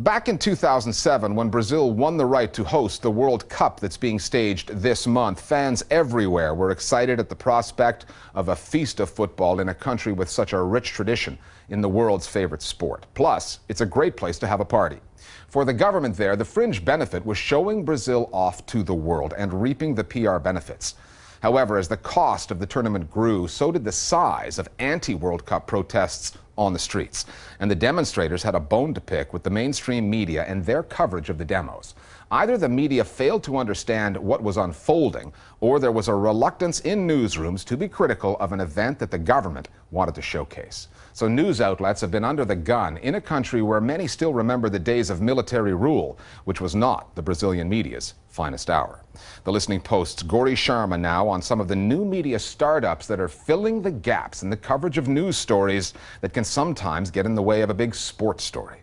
Back in 2007, when Brazil won the right to host the World Cup that's being staged this month, fans everywhere were excited at the prospect of a feast of football in a country with such a rich tradition in the world's favorite sport. Plus, it's a great place to have a party. For the government there, the fringe benefit was showing Brazil off to the world and reaping the PR benefits. However, as the cost of the tournament grew, so did the size of anti World Cup protests on the streets. And the demonstrators had a bone to pick with the mainstream media and their coverage of the demos. Either the media failed to understand what was unfolding, or there was a reluctance in newsrooms to be critical of an event that the government wanted to showcase. So news outlets have been under the gun in a country where many still remember the days of military rule, which was not the Brazilian media's finest hour. The Listening Post's Gauri Sharma now on some of the new media startups that are filling the gaps in the coverage of news stories that can sometimes get in the way of a big sports story.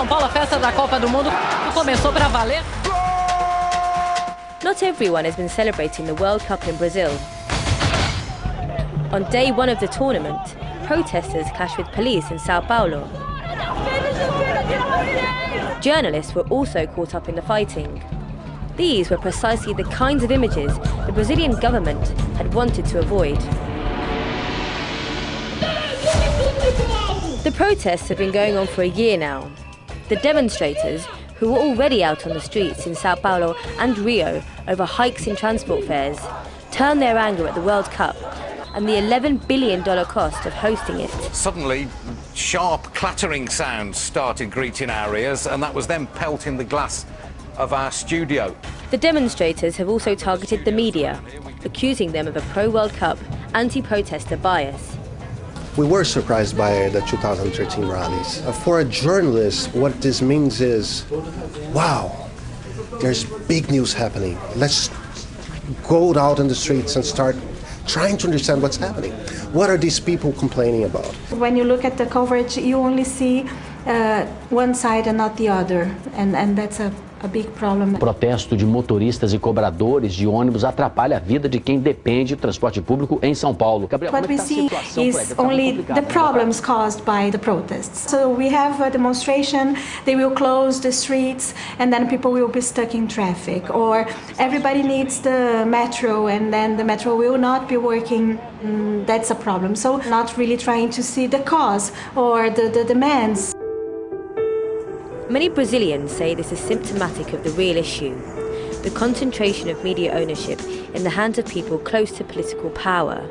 São Paulo, a festa da Copa do Mundo começou para valer. Not everyone has been celebrating the World Cup in Brazil. On day one of the tournament, protesters clashed with police in Sao Paulo. Journalists were also caught up in the fighting. These were precisely the kinds of images the Brazilian government had wanted to avoid. The protests have been going on for a year now. The demonstrators, who were already out on the streets in Sao Paulo and Rio over hikes in transport fares, turned their anger at the World Cup and the $11 billion cost of hosting it. Suddenly, sharp clattering sounds started greeting our ears, and that was them pelting the glass of our studio. The demonstrators have also targeted the media, accusing them of a pro-World Cup, anti-protester bias. We were surprised by the 2013 rallies. Uh, for a journalist, what this means is, wow, there's big news happening. Let's go out in the streets and start trying to understand what's happening. What are these people complaining about? When you look at the coverage, you only see uh, one side and not the other, and, and that's a a big problem. O protesto de motoristas e cobradores de ônibus atrapalha a vida de quem depende do transporte público em São Paulo. Gabriel, What we see is only the problems caused by the protests. So we have a demonstration, they will close the streets and then people will be stuck in traffic or everybody needs the metro and then the metro will not be working. Mm, that's a problem. So not really trying to see the cause or the, the demands. Many Brazilians say this is symptomatic of the real issue the concentration of media ownership in the hands of people close to political power.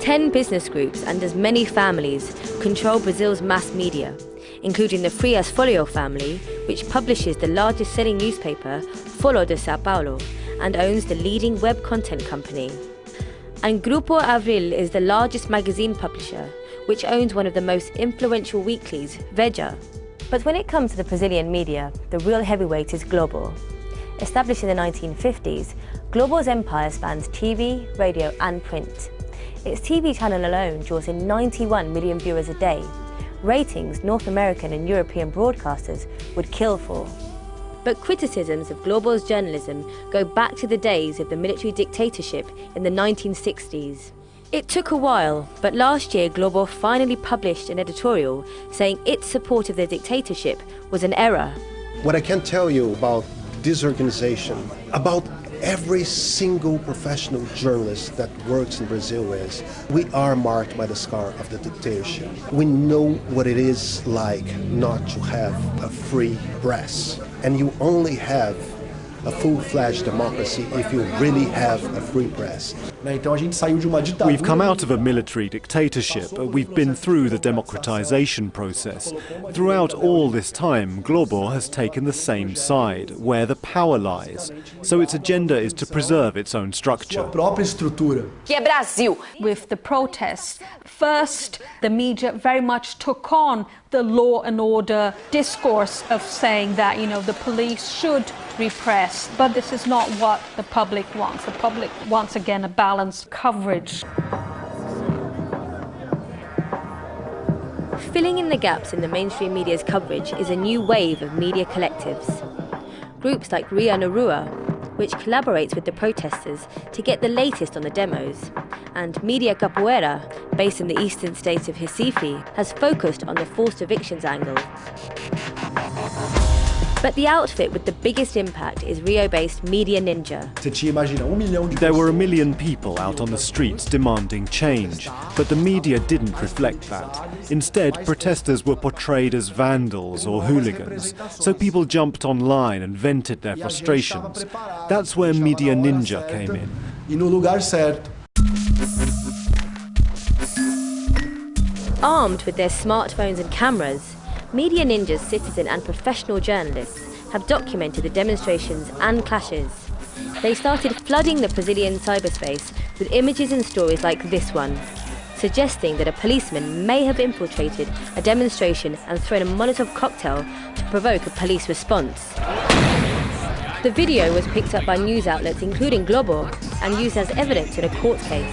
Ten business groups and as many families control Brazil's mass media, including the Frias Filho family, which publishes the largest selling newspaper, Folha de Sao Paulo, and owns the leading web content company. And Grupo Abril is the largest magazine publisher, which owns one of the most influential weeklies, Veja, but when it comes to the Brazilian media, the real heavyweight is Globo. Established in the 1950s, Globo's empire spans TV, radio and print. Its TV channel alone draws in 91 million viewers a day. Ratings North American and European broadcasters would kill for. But criticisms of Globo's journalism go back to the days of the military dictatorship in the 1960s. It took a while, but last year Globo finally published an editorial saying its support of the dictatorship was an error. What I can tell you about this organization, about every single professional journalist that works in Brazil is we are marked by the scar of the dictatorship. We know what it is like not to have a free press. And you only have a full-fledged democracy if you really have a free press. We've come out of a military dictatorship. We've been through the democratization process. Throughout all this time, Globo has taken the same side, where the power lies. So its agenda is to preserve its own structure. With the protests, first the media very much took on the law and order discourse of saying that, you know, the police should repress. But this is not what the public wants. The public wants, again, a balanced coverage. Filling in the gaps in the mainstream media's coverage is a new wave of media collectives. Groups like Rio na Rua, which collaborates with the protesters to get the latest on the demos, and Media Capoeira, based in the eastern state of Recife, has focused on the forced evictions angle. But the outfit with the biggest impact is Rio-based Media Ninja. There were a million people out on the streets demanding change, but the media didn't reflect that. Instead, protesters were portrayed as vandals or hooligans, so people jumped online and vented their frustrations. That's where Media Ninja came in. Armed with their smartphones and cameras, Media Ninjas, citizen and professional journalists have documented the demonstrations and clashes. They started flooding the Brazilian cyberspace with images and stories like this one, suggesting that a policeman may have infiltrated a demonstration and thrown a Molotov cocktail to provoke a police response. The video was picked up by news outlets including Globo and used as evidence in a court case.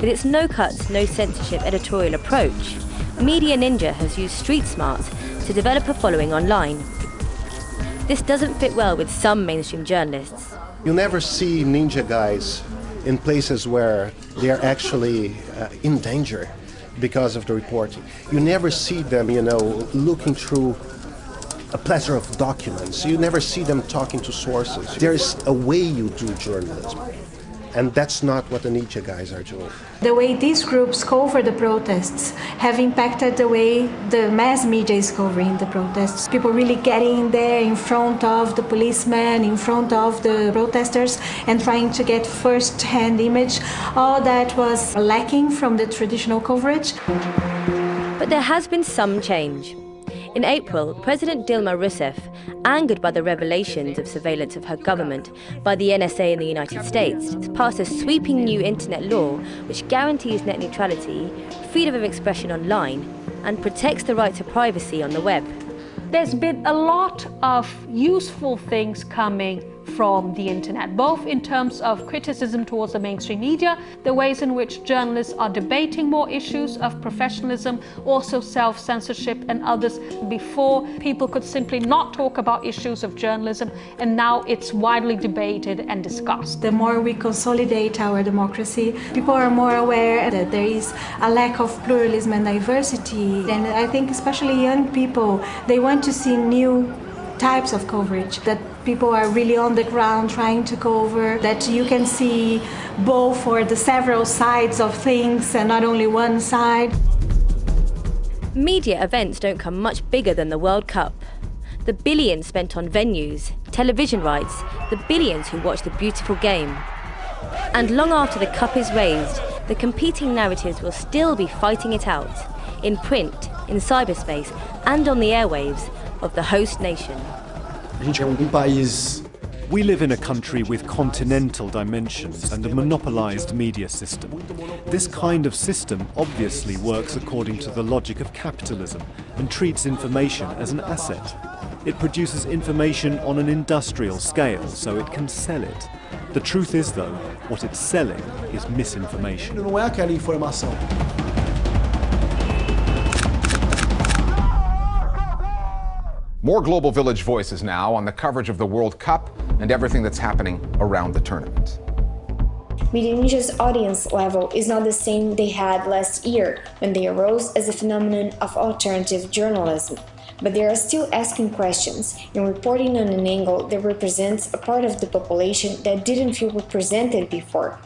With its no cuts, no censorship editorial approach, Media Ninja has used street smarts to develop a following online. This doesn't fit well with some mainstream journalists. You never see ninja guys in places where they are actually uh, in danger because of the reporting. You never see them, you know, looking through a plethora of documents. You never see them talking to sources. There's a way you do journalism. And that's not what the Ninja guys are doing. The way these groups cover the protests have impacted the way the mass media is covering the protests. People really getting there in front of the policemen, in front of the protesters, and trying to get first-hand image. All that was lacking from the traditional coverage. But there has been some change. In April, President Dilma Rousseff, angered by the revelations of surveillance of her government by the NSA in the United States, passed a sweeping new internet law which guarantees net neutrality, freedom of expression online, and protects the right to privacy on the web. There's been a lot of useful things coming from the internet, both in terms of criticism towards the mainstream media, the ways in which journalists are debating more issues of professionalism, also self-censorship and others. Before, people could simply not talk about issues of journalism, and now it's widely debated and discussed. The more we consolidate our democracy, people are more aware that there is a lack of pluralism and diversity. And I think especially young people, they want to see new types of coverage that people are really on the ground trying to cover, that you can see both or the several sides of things and not only one side. Media events don't come much bigger than the World Cup. The billions spent on venues, television rights, the billions who watch the beautiful game. And long after the cup is raised, the competing narratives will still be fighting it out, in print, in cyberspace, and on the airwaves, of the host nation. We live in a country with continental dimensions and a monopolized media system. This kind of system obviously works according to the logic of capitalism and treats information as an asset. It produces information on an industrial scale so it can sell it. The truth is, though, what it's selling is misinformation. More Global Village voices now on the coverage of the World Cup and everything that's happening around the tournament. Media audience level is not the same they had last year when they arose as a phenomenon of alternative journalism, but they are still asking questions and reporting on an angle that represents a part of the population that didn't feel represented before.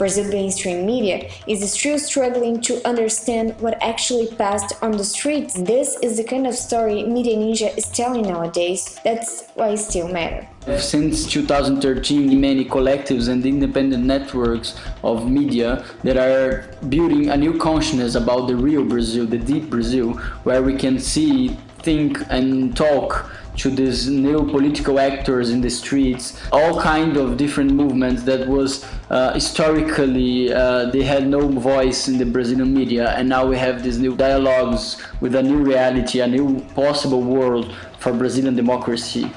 Brazil mainstream media is still struggling to understand what actually passed on the streets. This is the kind of story Media Ninja is telling nowadays. That's why it still matters. Since 2013, many collectives and independent networks of media that are building a new consciousness about the real Brazil, the deep Brazil, where we can see, think and talk to these new political actors in the streets, all kind of different movements that was uh, historically uh, they had no voice in the Brazilian media and now we have these new dialogues with a new reality, a new possible world for Brazilian democracy.